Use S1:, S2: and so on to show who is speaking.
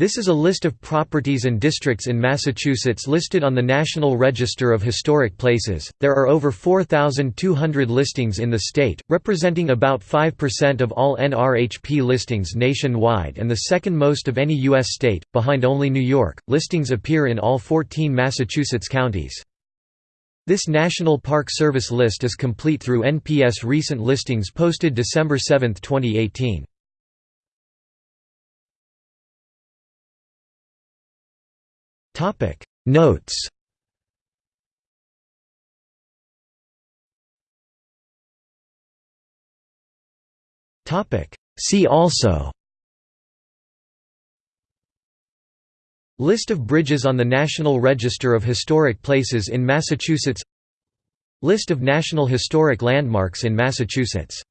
S1: This is a list of properties and districts in Massachusetts listed on the National Register of Historic Places. There are over 4,200 listings in the state, representing about 5% of all NRHP listings nationwide and the second most of any U.S. state, behind only New York. Listings appear in all 14 Massachusetts counties. This National Park Service list is complete through NPS recent listings posted December 7, 2018. Notes. See also. List of bridges on the National Register of Historic Places in Massachusetts. List of National Historic Landmarks in Massachusetts